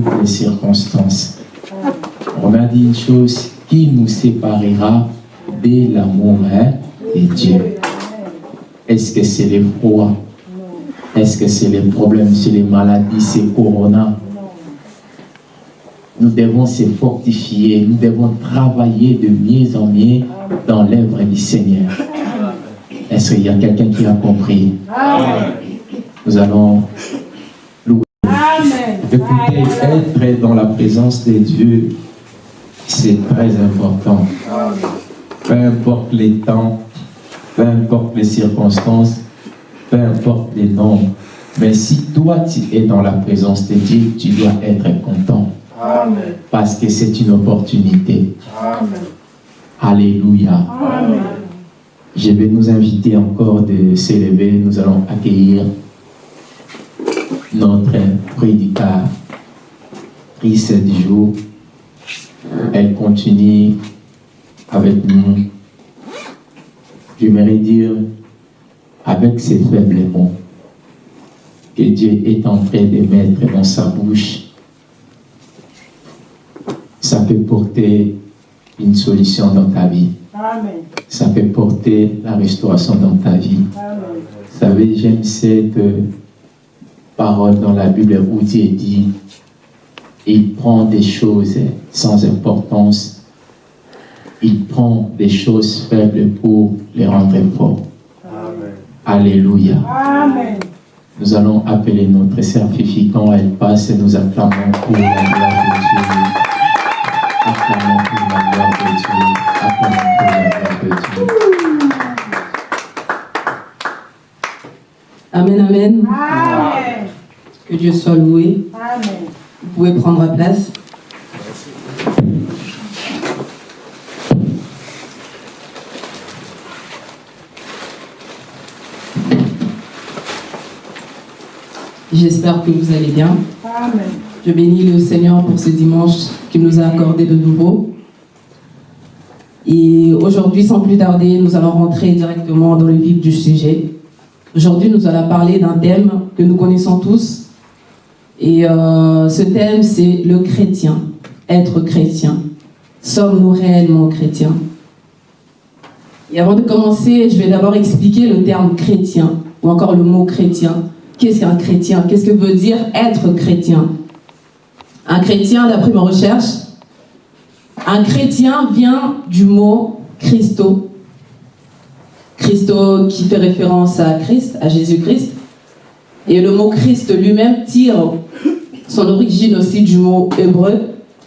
toutes les circonstances. On a dit une chose, qui nous séparera de l'amour hein, de Dieu Est-ce que c'est les froids Est-ce que c'est les problèmes, c'est les maladies, c'est Corona? Nous devons se fortifier, nous devons travailler de mieux en mieux dans l'œuvre du Seigneur. Est-ce qu'il y a quelqu'un qui a compris? Nous allons louer. Écoutez, être dans la présence de Dieu, c'est très important. Peu importe les temps, peu importe les circonstances, peu importe les noms. Mais si toi, tu es dans la présence de Dieu, tu dois être content. Parce que c'est une opportunité. Alléluia. Je vais nous inviter encore de s'élever. Nous allons accueillir notre prédicatrice du jour. Elle continue avec nous. J'aimerais dire avec ses faibles mots que Dieu est en train de mettre dans sa bouche. Ça peut porter une solution dans ta vie. Ça peut porter la restauration dans ta vie. Vous savez, j'aime cette parole dans la Bible où Dieu dit il prend des choses sans importance, il prend des choses faibles pour les rendre forts. Alléluia. Nous allons appeler notre certificat, elle passe et nous acclamons pour la gloire de Dieu. Acclamons pour la gloire de Dieu. Acclamons pour la gloire de Dieu. Amen, amen. amen. Que Dieu soit loué. Amen. Vous pouvez prendre place. J'espère que vous allez bien. Amen. Je bénis le Seigneur pour ce dimanche qu'il nous a accordé de nouveau. Et aujourd'hui, sans plus tarder, nous allons rentrer directement dans le vif du sujet. Aujourd'hui, nous allons parler d'un thème que nous connaissons tous, et euh, ce thème, c'est le chrétien, être chrétien. Sommes-nous réellement chrétiens? Et avant de commencer, je vais d'abord expliquer le terme chrétien, ou encore le mot chrétien. Qu'est-ce qu'un chrétien? Qu'est-ce que veut dire être chrétien? Un chrétien, d'après ma recherche, un chrétien vient du mot Christo. Christo qui fait référence à Christ, à Jésus-Christ. Et le mot Christ lui-même tire son origine aussi du mot hébreu,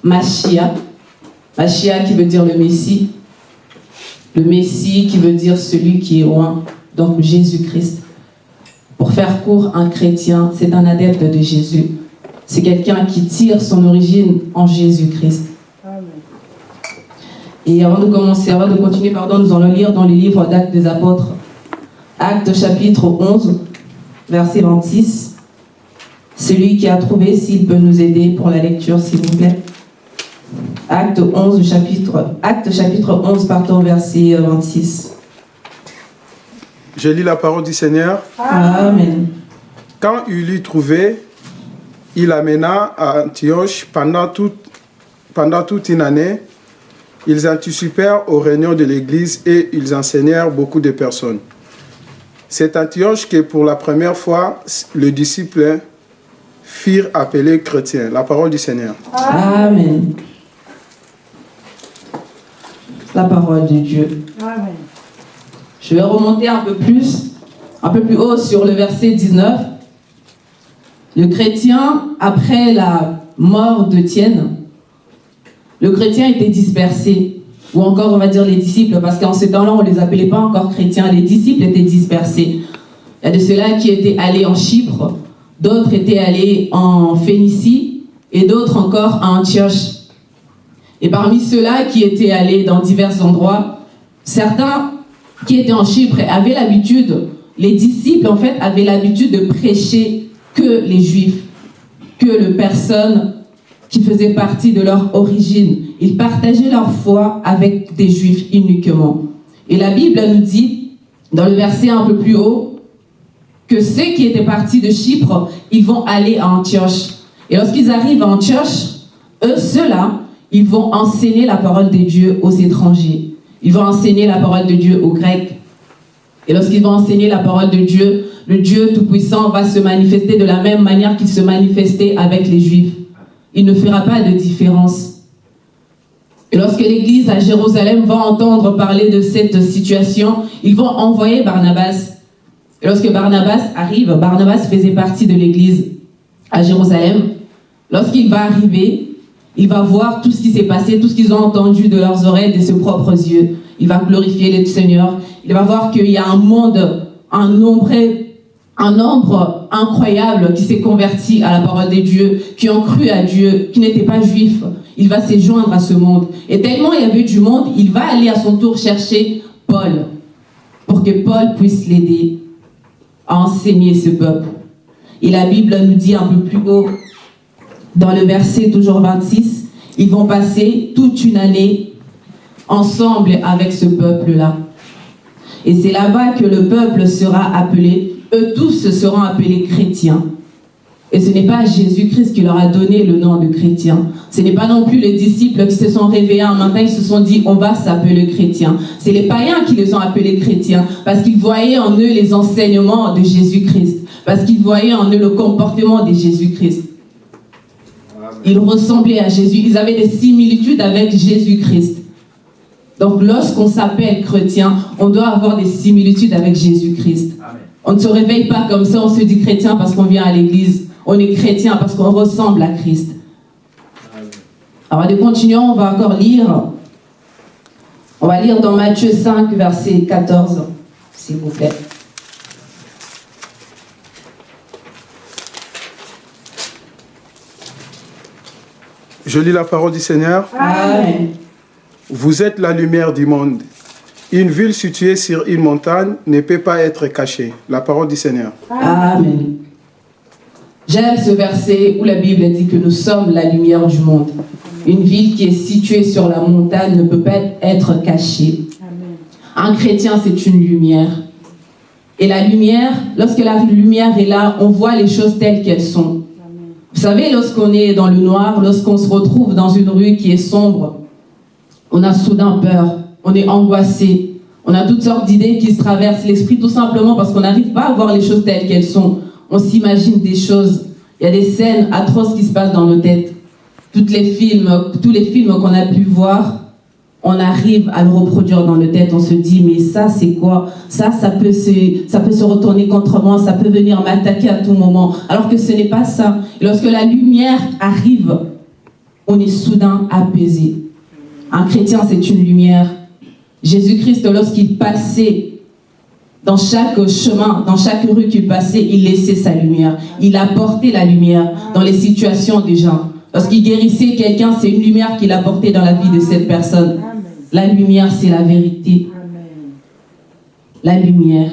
Machia. Machia qui veut dire le Messie. Le Messie qui veut dire celui qui est loin, donc Jésus-Christ. Pour faire court, un chrétien, c'est un adepte de Jésus. C'est quelqu'un qui tire son origine en Jésus-Christ. Et avant de commencer, avant de continuer, pardon, nous allons lire dans les livres d'Actes des Apôtres, Actes chapitre 11, verset 26. Celui qui a trouvé, s'il peut nous aider pour la lecture, s'il vous plaît. Acte 11, chapitre, acte chapitre 11, pardon, verset 26. Je lis la parole du Seigneur. Amen. Quand il l'eut trouvé, il amena à Antioche pendant toute, pendant toute une année. Ils anticipèrent aux réunions de l'Église et ils enseignèrent beaucoup de personnes. C'est Antioche que pour la première fois, le disciple firent appeler chrétien. La parole du Seigneur. Amen. La parole de Dieu. Amen. Je vais remonter un peu plus, un peu plus haut sur le verset 19. Le chrétien, après la mort de Tienne, le chrétien était dispersé ou encore on va dire les disciples, parce qu'en ce temps-là, on ne les appelait pas encore chrétiens, les disciples étaient dispersés. Il y a de ceux-là qui étaient allés en Chypre, d'autres étaient allés en Phénicie, et d'autres encore à Antioche. Et parmi ceux-là qui étaient allés dans divers endroits, certains qui étaient en Chypre avaient l'habitude, les disciples en fait avaient l'habitude de prêcher que les juifs, que les personnes qui faisaient partie de leur origine. Ils partageaient leur foi avec des juifs uniquement. Et la Bible nous dit, dans le verset un peu plus haut, que ceux qui étaient partis de Chypre, ils vont aller à Antioche. Et lorsqu'ils arrivent en church, eux, ceux-là, ils vont enseigner la parole de Dieu aux étrangers. Ils vont enseigner la parole de Dieu aux Grecs. Et lorsqu'ils vont enseigner la parole de Dieu, le Dieu Tout-Puissant va se manifester de la même manière qu'il se manifestait avec les Juifs. Il ne fera pas de différence. Et lorsque l'église à Jérusalem va entendre parler de cette situation, ils vont envoyer Barnabas. Et lorsque Barnabas arrive, Barnabas faisait partie de l'église à Jérusalem. Lorsqu'il va arriver, il va voir tout ce qui s'est passé, tout ce qu'ils ont entendu de leurs oreilles, de ses propres yeux. Il va glorifier le Seigneur. Il va voir qu'il y a un monde, un nombre, un nombre incroyable qui s'est converti à la parole de Dieu, qui ont cru à Dieu, qui n'étaient pas juifs, il va se joindre à ce monde. Et tellement il y avait du monde, il va aller à son tour chercher Paul, pour que Paul puisse l'aider à enseigner ce peuple. Et la Bible nous dit un peu plus haut, dans le verset toujours 26, ils vont passer toute une année ensemble avec ce peuple-là. Et c'est là-bas que le peuple sera appelé, eux tous seront appelés chrétiens. Et ce n'est pas Jésus-Christ qui leur a donné le nom de chrétien. Ce n'est pas non plus les disciples qui se sont réveillés un matin, ils se sont dit, on va s'appeler chrétien. C'est les païens qui les ont appelés chrétiens, parce qu'ils voyaient en eux les enseignements de Jésus-Christ, parce qu'ils voyaient en eux le comportement de Jésus-Christ. Ils ressemblaient à Jésus, ils avaient des similitudes avec Jésus-Christ. Donc lorsqu'on s'appelle chrétien, on doit avoir des similitudes avec Jésus-Christ. On ne se réveille pas comme ça, on se dit chrétien parce qu'on vient à l'église. On est chrétien parce qu'on ressemble à Christ. Alors, allez, continuons, on va encore lire. On va lire dans Matthieu 5, verset 14, s'il vous plaît. Je lis la parole du Seigneur. Amen. Vous êtes la lumière du monde. Une ville située sur une montagne ne peut pas être cachée. La parole du Seigneur. Amen. J'aime ce verset où la Bible dit que nous sommes la lumière du monde. Une ville qui est située sur la montagne ne peut pas être cachée. Un chrétien, c'est une lumière. Et la lumière, lorsque la lumière est là, on voit les choses telles qu'elles sont. Vous savez, lorsqu'on est dans le noir, lorsqu'on se retrouve dans une rue qui est sombre, on a soudain peur, on est angoissé, on a toutes sortes d'idées qui se traversent l'esprit tout simplement parce qu'on n'arrive pas à voir les choses telles qu'elles sont on s'imagine des choses. Il y a des scènes atroces qui se passent dans nos têtes. Toutes les films, tous les films qu'on a pu voir, on arrive à le reproduire dans nos têtes. On se dit, mais ça, c'est quoi? Ça, ça peut, se, ça peut se retourner contre moi, ça peut venir m'attaquer à tout moment. Alors que ce n'est pas ça. lorsque la lumière arrive, on est soudain apaisé. Un chrétien, c'est une lumière. Jésus-Christ, lorsqu'il passait dans chaque chemin, dans chaque rue qu'il passait, il laissait sa lumière. Il apportait la lumière dans les situations des gens. Lorsqu'il guérissait quelqu'un, c'est une lumière qu'il apportait dans la vie de cette personne. La lumière, c'est la vérité. La lumière.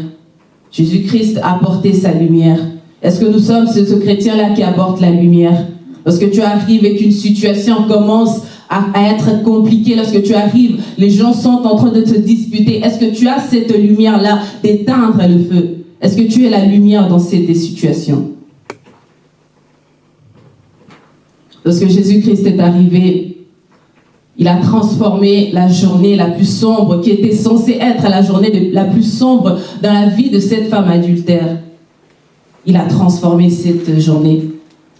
Jésus-Christ a apporté sa lumière. Est-ce que nous sommes ce, ce chrétien-là qui apporte la lumière? Lorsque tu arrives et qu'une situation commence à, être compliqué lorsque tu arrives. Les gens sont en train de te disputer. Est-ce que tu as cette lumière-là d'éteindre le feu? Est-ce que tu es la lumière dans ces situations? Lorsque Jésus-Christ est arrivé, il a transformé la journée la plus sombre, qui était censée être la journée la plus sombre dans la vie de cette femme adultère. Il a transformé cette journée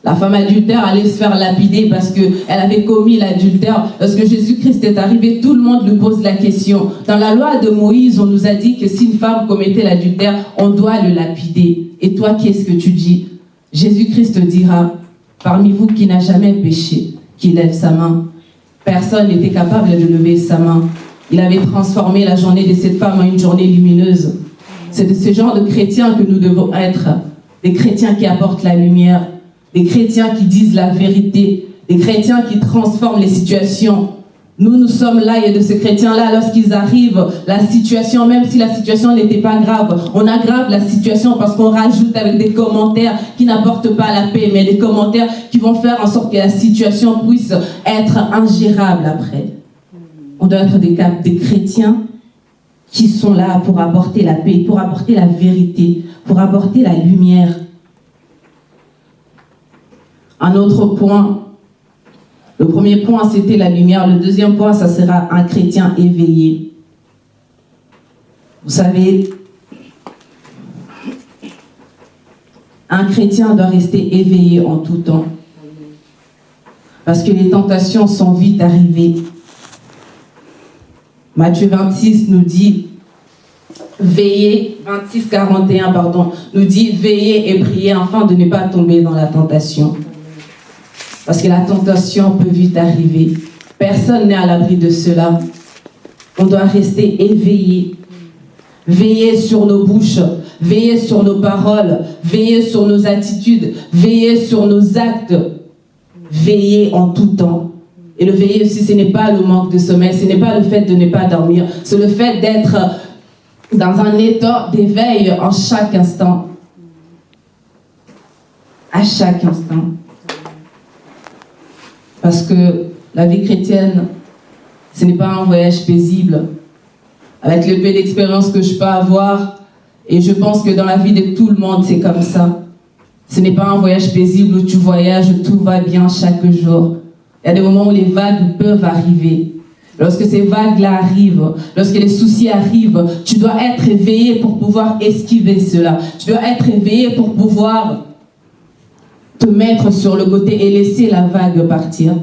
la femme adultère allait se faire lapider parce qu'elle avait commis l'adultère. Lorsque Jésus-Christ est arrivé, tout le monde lui pose la question. Dans la loi de Moïse, on nous a dit que si une femme commettait l'adultère, on doit le lapider. Et toi, qu'est-ce que tu dis? Jésus-Christ dira, parmi vous qui n'a jamais péché, qui lève sa main. Personne n'était capable de lever sa main. Il avait transformé la journée de cette femme en une journée lumineuse. C'est de ce genre de chrétiens que nous devons être. Des chrétiens qui apportent la lumière, des chrétiens qui disent la vérité, des chrétiens qui transforment les situations. Nous, nous sommes là, de ces chrétiens-là, lorsqu'ils arrivent, la situation, même si la situation n'était pas grave, on aggrave la situation parce qu'on rajoute avec des commentaires qui n'apportent pas la paix, mais des commentaires qui vont faire en sorte que la situation puisse être ingérable après. On doit être des chrétiens qui sont là pour apporter la paix, pour apporter la vérité, pour apporter la lumière Un autre point, le premier point, c'était la lumière. Le deuxième point, ça sera un chrétien éveillé. Vous savez, un chrétien doit rester éveillé en tout temps. Parce que les tentations sont vite arrivées. Matthieu 26 nous dit, veillez, 26, 41, pardon, nous dit, veillez et priez afin de ne pas tomber dans la tentation. Parce que la tentation peut vite arriver. Personne n'est à l'abri de cela. On doit rester éveillé. Veiller sur nos bouches, veiller sur nos paroles, veiller sur nos attitudes, veiller sur nos actes. Veiller en tout temps. Et le veiller aussi, ce n'est pas le manque de sommeil, ce n'est pas le fait de ne pas dormir, c'est le fait d'être dans un état d'éveil en chaque instant. À chaque instant. Parce que la vie chrétienne, ce n'est pas un voyage paisible. Avec le peu d'expérience que je peux avoir, et je pense que dans la vie de tout le monde, c'est comme ça. Ce n'est pas un voyage paisible où tu voyages, où tout va bien chaque jour. Il y a des moments où les vagues peuvent arriver. Lorsque ces vagues-là arrivent, lorsque les soucis arrivent, tu dois être éveillé pour pouvoir esquiver cela. Tu dois être éveillé pour pouvoir te mettre sur le côté et laisser la vague partir.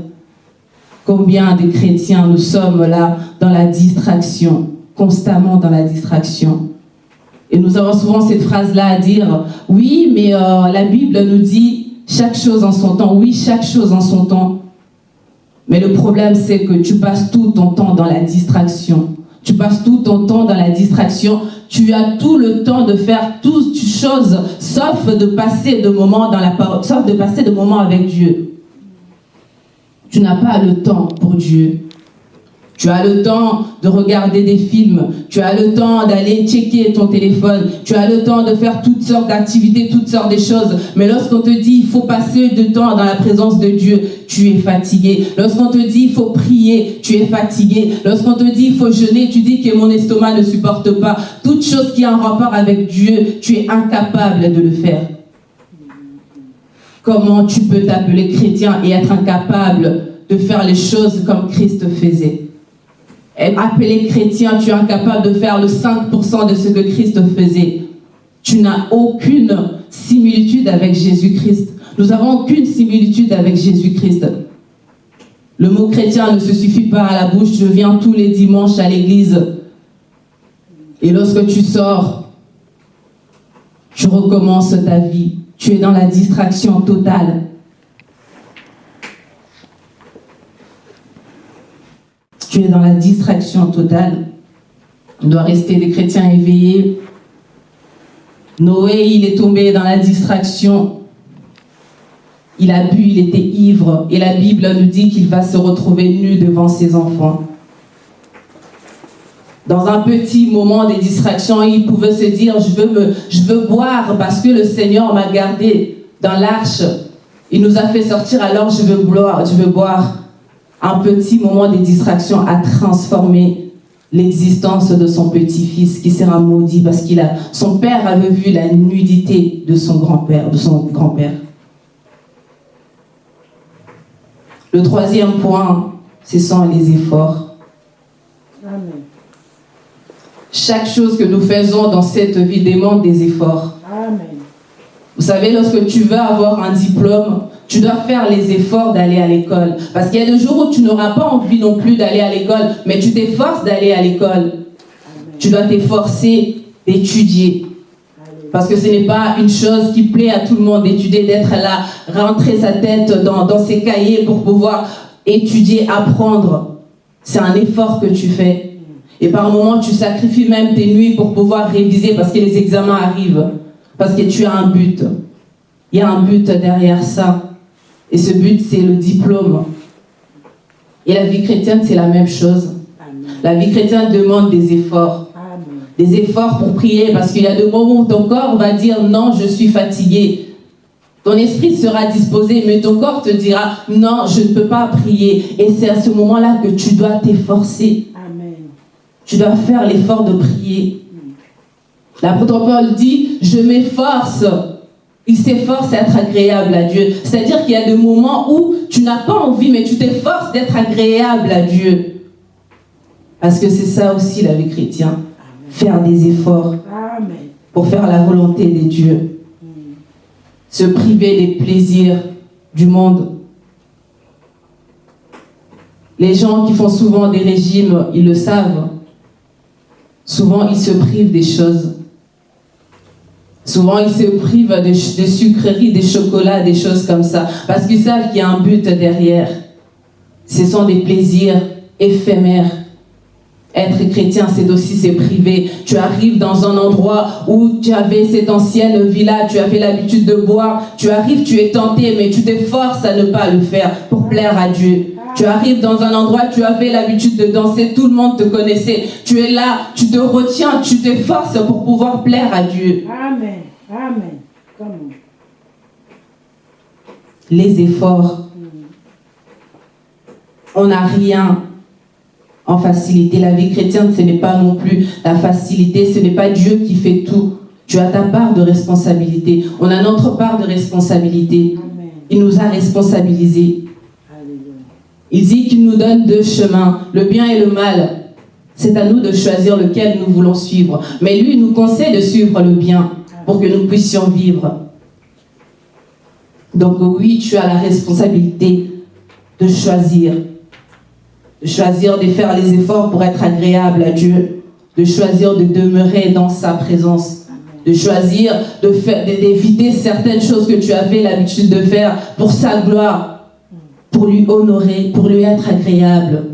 Combien de chrétiens nous sommes là dans la distraction, constamment dans la distraction. Et nous avons souvent cette phrase-là à dire, oui, mais euh, la Bible nous dit chaque chose en son temps. Oui, chaque chose en son temps. Mais le problème, c'est que tu passes tout ton temps dans la distraction. Tu passes tout ton temps dans la distraction. Tu as tout le temps de faire toutes choses, sauf de passer de moments dans la parole, sauf de passer de moments avec Dieu. Tu n'as pas le temps pour Dieu. Tu as le temps de regarder des films, tu as le temps d'aller checker ton téléphone, tu as le temps de faire toutes sortes d'activités, toutes sortes de choses. Mais lorsqu'on te dit il faut passer du temps dans la présence de Dieu, tu es fatigué. Lorsqu'on te dit il faut prier, tu es fatigué. Lorsqu'on te dit il faut jeûner, tu dis que mon estomac ne supporte pas. Toute chose qui a un rapport avec Dieu, tu es incapable de le faire. Comment tu peux t'appeler chrétien et être incapable de faire les choses comme Christ faisait? Appelé chrétien, tu es incapable de faire le 5% de ce que Christ faisait. Tu n'as aucune similitude avec Jésus-Christ. Nous n'avons aucune similitude avec Jésus-Christ. Le mot chrétien ne se suffit pas à la bouche. Je viens tous les dimanches à l'église. Et lorsque tu sors, tu recommences ta vie. Tu es dans la distraction totale. Tu es dans la distraction totale. On doit rester des chrétiens éveillés. Noé, il est tombé dans la distraction. Il a bu, il était ivre. Et la Bible nous dit qu'il va se retrouver nu devant ses enfants. Dans un petit moment de distraction, il pouvait se dire, je veux, je veux boire parce que le Seigneur m'a gardé dans l'arche. Il nous a fait sortir, alors je veux boire. Je veux boire un petit moment de distraction a transformé l'existence de son petit-fils qui sera maudit parce qu'il a son père avait vu la nudité de son grand-père, de son grand-père. Le troisième point, ce sont les efforts. Chaque chose que nous faisons dans cette vie demande des efforts. Vous savez, lorsque tu veux avoir un diplôme, tu dois faire les efforts d'aller à l'école. Parce qu'il y a des jours où tu n'auras pas envie non plus d'aller à l'école, mais tu t'efforces d'aller à l'école. Tu dois t'efforcer d'étudier. Parce que ce n'est pas une chose qui plaît à tout le monde d'étudier, d'être là, rentrer sa tête dans, dans ses cahiers pour pouvoir étudier, apprendre. C'est un effort que tu fais. Et par moments, tu sacrifies même tes nuits pour pouvoir réviser parce que les examens arrivent. Parce que tu as un but. Il y a un but derrière ça. Et ce but, c'est le diplôme. Et la vie chrétienne, c'est la même chose. La vie chrétienne demande des efforts. Des efforts pour prier, parce qu'il y a des moments où ton corps va dire non, je suis fatigué. Ton esprit sera disposé, mais ton corps te dira non, je ne peux pas prier. Et c'est à ce moment-là que tu dois t'efforcer. Tu dois faire l'effort de prier. L'apôtre Paul dit, je m'efforce il s'efforce d'être agréable à Dieu. C'est-à-dire qu'il y a des moments où tu n'as pas envie, mais tu t'efforces d'être agréable à Dieu. Parce que c'est ça aussi la vie chrétienne. Faire des efforts pour faire la volonté de Dieu. Se priver des plaisirs du monde. Les gens qui font souvent des régimes, ils le savent. Souvent, ils se privent des choses. Souvent, ils se privent des, sucreries, des chocolats, des choses comme ça, parce qu'ils savent qu'il y a un but derrière. Ce sont des plaisirs éphémères. Être chrétien, c'est aussi se priver. Tu arrives dans un endroit où tu avais cette ancienne villa, tu avais l'habitude de boire. Tu arrives, tu es tenté, mais tu t'efforces à ne pas le faire pour plaire à Dieu. Tu arrives dans un endroit, tu avais l'habitude de danser, tout le monde te connaissait. Tu es là, tu te retiens, tu t'efforces pour pouvoir plaire à Dieu. Amen. Amen. Les efforts. On n'a rien en facilité. La vie chrétienne, ce n'est pas non plus la facilité, ce n'est pas Dieu qui fait tout. Tu as ta part de responsabilité. On a notre part de responsabilité. Il nous a responsabilisés. Il dit qu'il nous donne deux chemins, le bien et le mal. C'est à nous de choisir lequel nous voulons suivre. Mais lui nous conseille de suivre le bien pour que nous puissions vivre. Donc oui, tu as la responsabilité de choisir. De choisir de faire les efforts pour être agréable à Dieu. De choisir de demeurer dans sa présence. De choisir d'éviter certaines choses que tu avais l'habitude de faire pour sa gloire pour lui honorer, pour lui être agréable.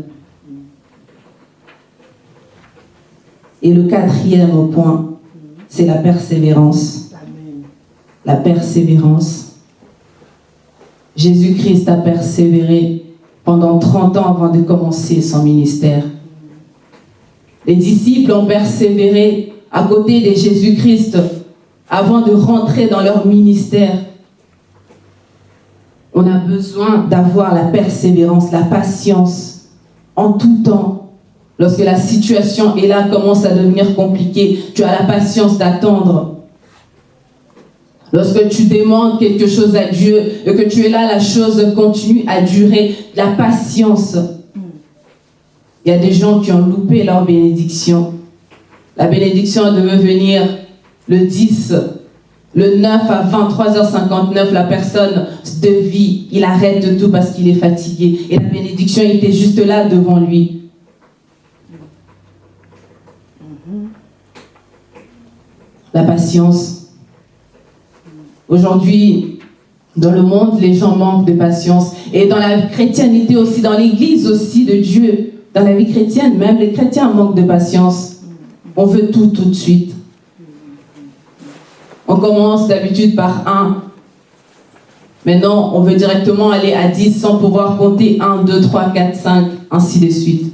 Et le quatrième point, c'est la persévérance. La persévérance. Jésus-Christ a persévéré pendant 30 ans avant de commencer son ministère. Les disciples ont persévéré à côté de Jésus-Christ avant de rentrer dans leur ministère on a besoin d'avoir la persévérance, la patience en tout temps. Lorsque la situation est là, commence à devenir compliquée, tu as la patience d'attendre. Lorsque tu demandes quelque chose à Dieu et que tu es là, la chose continue à durer. La patience. Il y a des gens qui ont loupé leur bénédiction. La bénédiction devait venir le 10 le 9 à 23h59, la personne de vie, il arrête tout parce qu'il est fatigué. Et la bénédiction était juste là devant lui. La patience. Aujourd'hui, dans le monde, les gens manquent de patience. Et dans la chrétienté aussi, dans l'église aussi de Dieu, dans la vie chrétienne, même les chrétiens manquent de patience. On veut tout tout de suite. On commence d'habitude par 1. Maintenant, on veut directement aller à 10 sans pouvoir compter 1, 2, 3, 4, 5, ainsi de suite.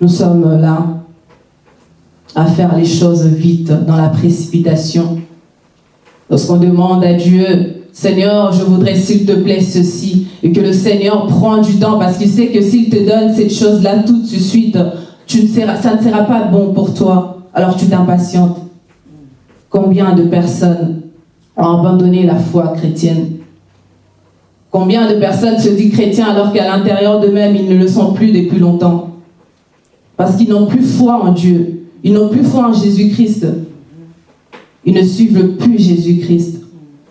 Nous sommes là à faire les choses vite, dans la précipitation. Lorsqu'on demande à Dieu Seigneur, je voudrais s'il te plaît ceci. Et que le Seigneur prend du temps parce qu'il sait que s'il te donne cette chose-là tout de suite, ça ne sera pas bon pour toi. Alors tu t'impatientes. Combien de personnes ont abandonné la foi chrétienne? Combien de personnes se disent chrétiens alors qu'à l'intérieur d'eux-mêmes, ils ne le sont plus depuis longtemps? Parce qu'ils n'ont plus foi en Dieu. Ils n'ont plus foi en Jésus-Christ. Ils ne suivent plus Jésus-Christ.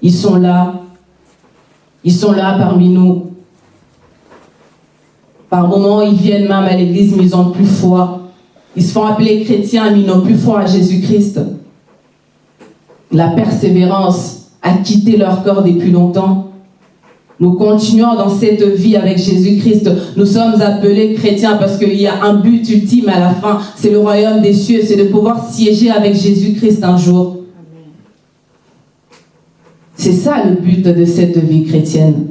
Ils sont là. Ils sont là parmi nous. Par moments, ils viennent même à l'église, mais ils n'ont plus foi. Ils se font appeler chrétiens, mais ils n'ont plus foi à Jésus-Christ. La persévérance a quitté leur corps depuis longtemps. Nous continuons dans cette vie avec Jésus-Christ. Nous sommes appelés chrétiens parce qu'il y a un but ultime à la fin. C'est le royaume des cieux. C'est de pouvoir siéger avec Jésus-Christ un jour. C'est ça le but de cette vie chrétienne.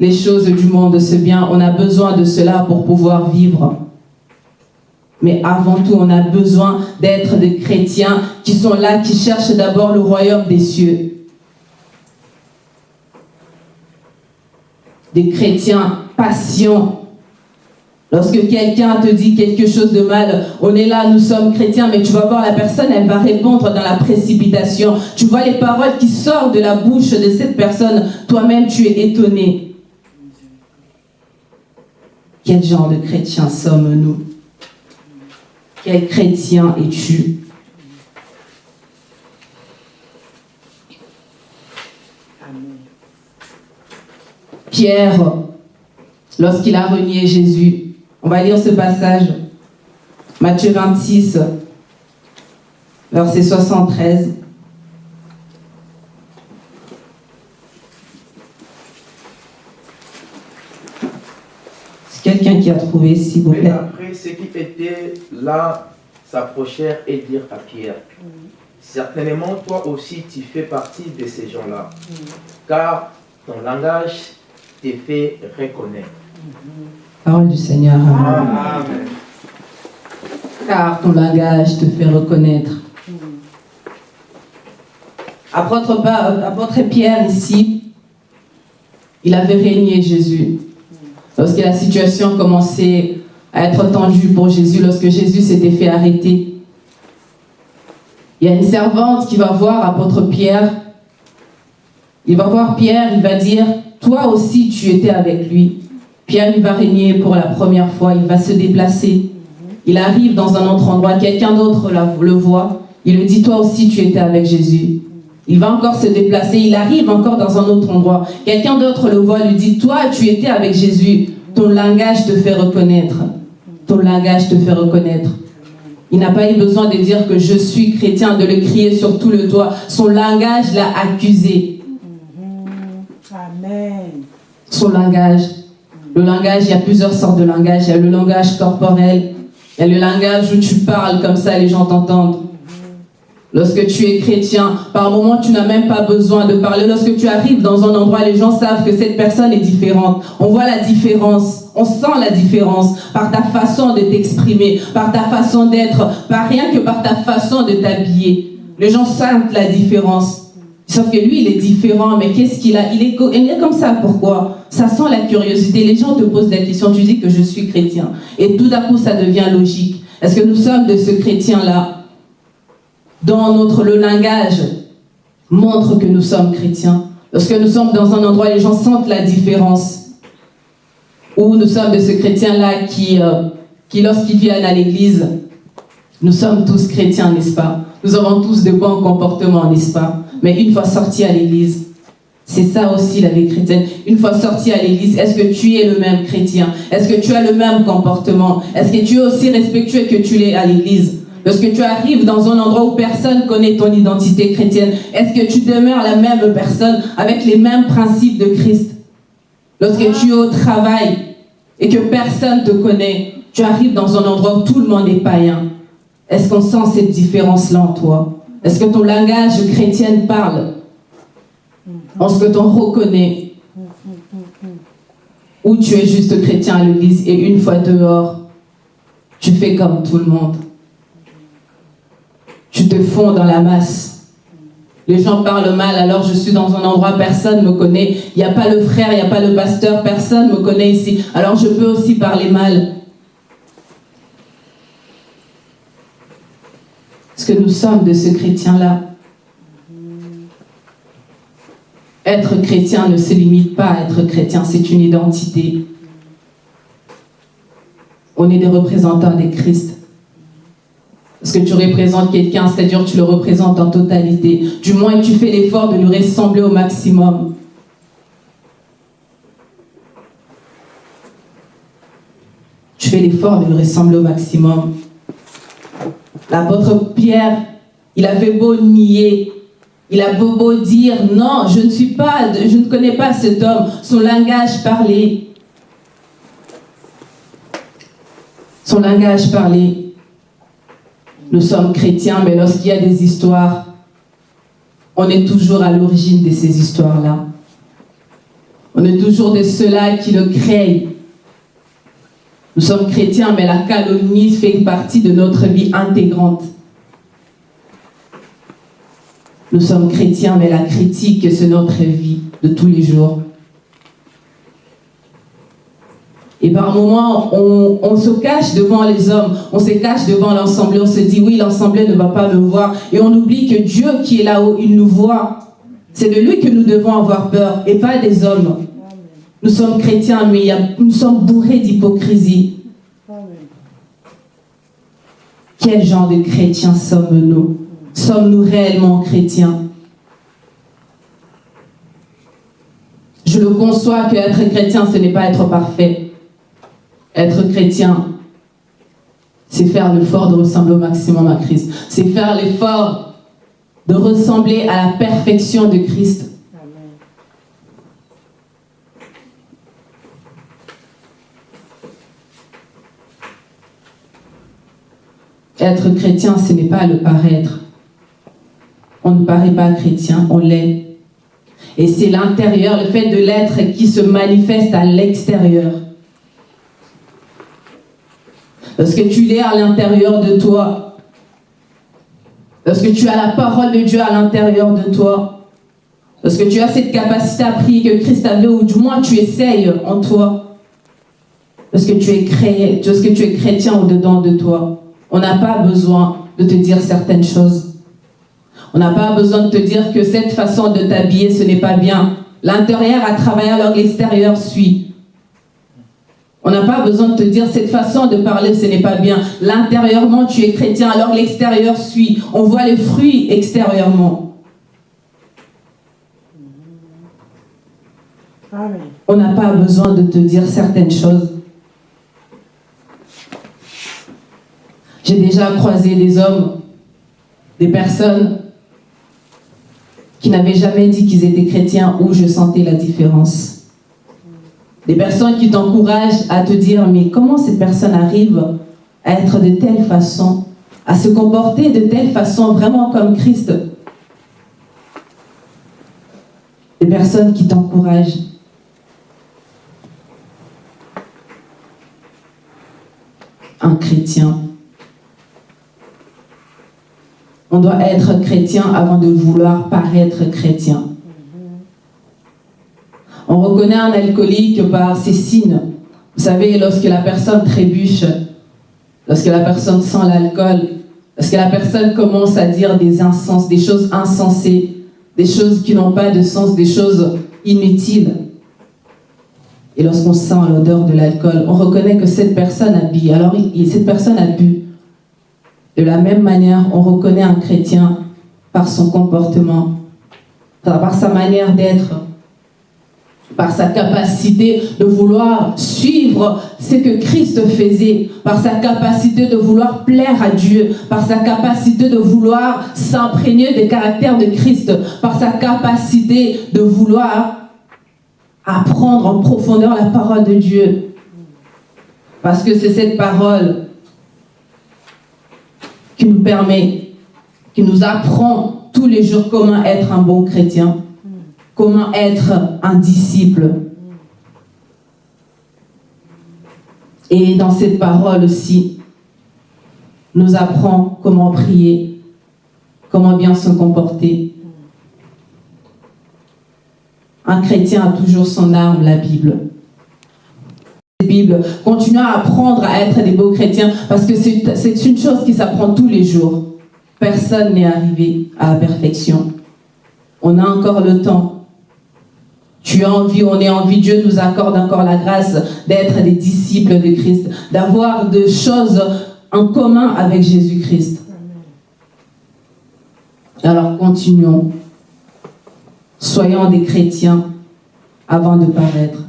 Les choses du monde, c'est bien, on a besoin de cela pour pouvoir vivre. Mais avant tout, on a besoin d'être des chrétiens qui sont là, qui cherchent d'abord le royaume des cieux. Des chrétiens patients. Lorsque quelqu'un te dit quelque chose de mal, on est là, nous sommes chrétiens, mais tu vas voir la personne, elle va répondre dans la précipitation. Tu vois les paroles qui sortent de la bouche de cette personne, toi-même tu es étonné. Quel genre de chrétien sommes-nous? Quel chrétien es-tu? Pierre, lorsqu'il a renié Jésus, on va lire ce passage, Matthieu 26, verset 73. quelqu'un qui a trouvé, s'il vous plaît. après, ceux qui étaient là s'approchèrent et dirent à Pierre, certainement toi aussi tu fais partie de ces gens-là, car ton langage te fait reconnaître. Parole du Seigneur. Amen. Car ton langage te fait reconnaître. Apôtre, apôtre Pierre ici, il avait régné Jésus. Lorsque la situation commençait à être tendue pour Jésus, lorsque Jésus s'était fait arrêter, il y a une servante qui va voir apôtre Pierre. Il va voir Pierre, il va dire, toi aussi tu étais avec lui. Pierre, il va régner pour la première fois, il va se déplacer. Il arrive dans un autre endroit, quelqu'un d'autre le voit. Il lui dit, toi aussi tu étais avec Jésus. Il va encore se déplacer, il arrive encore dans un autre endroit. Quelqu'un d'autre le voit, lui dit, toi, tu étais avec Jésus. Ton langage te fait reconnaître. Ton langage te fait reconnaître. Il n'a pas eu besoin de dire que je suis chrétien, de le crier sur tout le toit. Son langage l'a accusé. Amen. Son langage. Le langage, il y a plusieurs sortes de langage. Il y a le langage corporel. Il y a le langage où tu parles comme ça, les gens t'entendent. Lorsque tu es chrétien, par moment, tu n'as même pas besoin de parler. Lorsque tu arrives dans un endroit, les gens savent que cette personne est différente. On voit la différence. On sent la différence par ta façon de t'exprimer, par ta façon d'être, pas rien que par ta façon de t'habiller. Les gens sentent la différence. Sauf que lui, il est différent, mais qu'est-ce qu'il a? Il est, il est comme ça, pourquoi? Ça sent la curiosité. Les gens te posent la question, tu dis que je suis chrétien. Et tout d'un coup, ça devient logique. Est-ce que nous sommes de ce chrétien-là? Dans notre le langage montre que nous sommes chrétiens. Lorsque nous sommes dans un endroit, les gens sentent la différence. Ou nous sommes de ce chrétien-là qui, euh, qui à l'église, nous sommes tous chrétiens, n'est-ce pas? Nous avons tous de bons comportements, n'est-ce pas? Mais une fois sortis à l'église, c'est ça aussi la vie chrétienne. Une fois sorti à l'église, est-ce que tu es le même chrétien? Est-ce que tu as le même comportement? Est-ce que tu es aussi respectueux que tu l'es à l'église? Lorsque tu arrives dans un endroit où personne connaît ton identité chrétienne, est-ce que tu demeures la même personne avec les mêmes principes de Christ? Lorsque tu es au travail et que personne te connaît, tu arrives dans un endroit où tout le monde est païen. Est-ce qu'on sent cette différence-là en toi? Est-ce que ton langage chrétien parle? Est-ce que t'en reconnaît? Ou tu es juste chrétien à l'église et une fois dehors, tu fais comme tout le monde? Tu te fonds dans la masse? Les gens parlent mal, alors je suis dans un endroit, personne ne me connaît. Il n'y a pas le frère, il n'y a pas le pasteur, personne ne me connaît ici. Alors je peux aussi parler mal. Que nous sommes de ce chrétien-là Être chrétien ne se limite pas à être chrétien, c'est une identité. On est des représentants des Christ. Parce que tu représentes quelqu'un, c'est-à-dire tu le représentes en totalité. Du moins, tu fais l'effort de lui ressembler au maximum. Tu fais l'effort de lui ressembler au maximum. L'apôtre Pierre, il avait beau nier, il a beau, beau dire, non, je ne suis pas, je ne connais pas cet homme, son langage parlait. Son langage parlait. Nous sommes chrétiens, mais lorsqu'il y a des histoires, on est toujours à l'origine de ces histoires-là. On est toujours de ceux-là qui le créent. Nous sommes chrétiens, mais la calomnie fait partie de notre vie intégrante. Nous sommes chrétiens, mais la critique, c'est notre vie de tous les jours. Et par moments, on, se cache devant les hommes, on se cache devant l'ensemble, on se dit, oui, l'ensemble ne va pas me voir. Et on oublie que Dieu qui est là-haut, il nous voit. C'est de lui que nous devons avoir peur et pas des hommes. Nous sommes chrétiens, mais nous sommes bourrés d'hypocrisie. Quel genre de chrétiens sommes-nous? Sommes-nous réellement chrétiens? Je le conçois que être chrétien, ce n'est pas être parfait. Être chrétien, c'est faire l'effort de ressembler au maximum à Christ. C'est faire l'effort de ressembler à la perfection de Christ. Être chrétien, ce n'est pas le paraître. On ne paraît pas chrétien, on l'est. Et c'est l'intérieur, le fait de l'être qui se manifeste à l'extérieur. Parce que tu l'es à l'intérieur de toi. Parce que tu as la parole de Dieu à l'intérieur de toi. Parce que tu as cette capacité à prier que Christ avait, ou du moins tu essayes en toi. Parce que tu es, créé, parce que tu es chrétien au-dedans de toi. On n'a pas besoin de te dire certaines choses. On n'a pas besoin de te dire que cette façon de t'habiller, ce n'est pas bien. L'intérieur a travaillé alors l'extérieur suit. On n'a pas besoin de te dire cette façon de parler, ce n'est pas bien. L'intérieurement, tu es chrétien, alors l'extérieur suit. On voit les fruits extérieurement. On n'a pas besoin de te dire certaines choses. J'ai déjà croisé des hommes, des personnes qui n'avaient jamais dit qu'ils étaient chrétiens où je sentais la différence. Des personnes qui t'encouragent à te dire, mais comment cette personne arrive à être de telle façon, à se comporter de telle façon, vraiment comme Christ? Des personnes qui t'encouragent. Un chrétien on doit être chrétien avant de vouloir paraître chrétien. On reconnaît un alcoolique par ses signes. Vous savez, lorsque la personne trébuche, lorsque la personne sent l'alcool, lorsque la personne commence à dire des insens, des choses insensées, des choses qui n'ont pas de sens, des choses inutiles. Et lorsqu'on sent l'odeur de l'alcool, on reconnaît que cette personne a bu. Alors, cette personne a bu. De la même manière, on reconnaît un chrétien par son comportement, par sa manière d'être, par sa capacité de vouloir suivre ce que Christ faisait, par sa capacité de vouloir plaire à Dieu, par sa capacité de vouloir s'imprégner des caractères de Christ, par sa capacité de vouloir apprendre en profondeur la parole de Dieu. Parce que c'est cette parole qui nous permet, qui nous apprend tous les jours comment être un bon chrétien, comment être un disciple. Et dans cette parole aussi, nous apprend comment prier, comment bien se comporter. Un chrétien a toujours son arme, la Bible. Bible, continuons à apprendre à être des beaux chrétiens parce que c'est une chose qui s'apprend tous les jours. Personne n'est arrivé à la perfection. On a encore le temps. Tu as envie, on est envie, Dieu nous accorde encore la grâce d'être des disciples de Christ, d'avoir des choses en commun avec Jésus-Christ. Alors continuons. Soyons des chrétiens avant de paraître.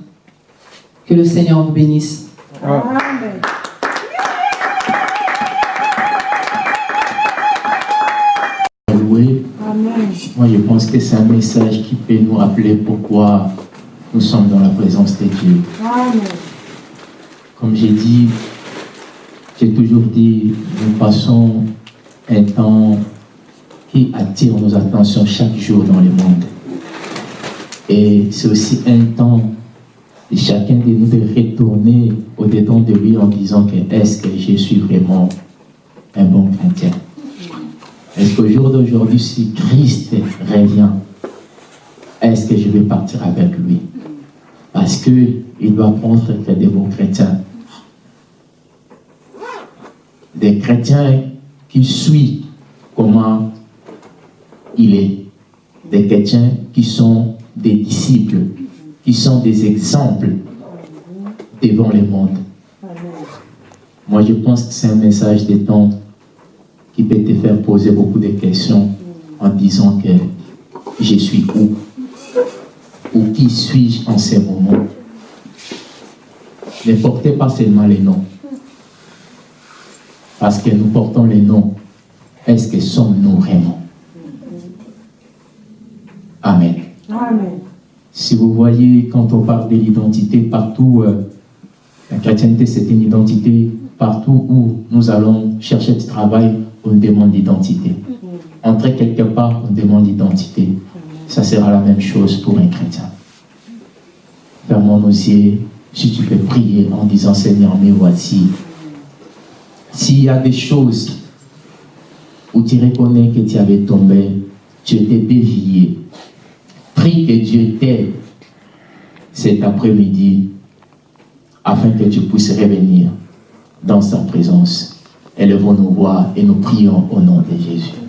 Que le Seigneur vous bénisse. Amen. Moi, je pense que c'est un message qui peut nous rappeler pourquoi nous sommes dans la présence de Dieu. Amen. Comme j'ai dit, j'ai toujours dit, nous passons un temps qui attire nos attentions chaque jour dans le monde. Et c'est aussi un temps chacun de nous de retourner au-dedans de lui en disant que est-ce que je suis vraiment un bon chrétien? Est-ce qu'au jour d'aujourd'hui, si Christ revient, est-ce que je vais partir avec lui? Parce que il doit prendre que des bons chrétiens. Des chrétiens qui suivent comment il est. Des chrétiens qui sont des disciples, qui sont des exemples devant le monde. Moi, je pense que c'est un message des temps qui peut te faire poser beaucoup de questions en disant que je suis où? Ou qui suis-je en ces moments Ne portez pas seulement les noms. Parce que nous portons les noms. Est-ce que sommes-nous vraiment? Amen. Amen. Si vous voyez, quand on parle de l'identité, partout, euh, la chrétienté, c'est une identité. Partout où nous allons chercher du travail, on demande l'identité. Entrer quelque part, on demande l'identité. Ça sera la même chose pour un chrétien. Fermons nos yeux, si tu peux prier en disant Seigneur, mais voici. S'il y a des choses où tu reconnais que tu avais tombé, tu étais dévié, prie que Dieu t'aide cet après-midi afin que tu puisses revenir dans sa présence. Élevons nos voix et nous prions au nom de Jésus.